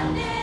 Sunday.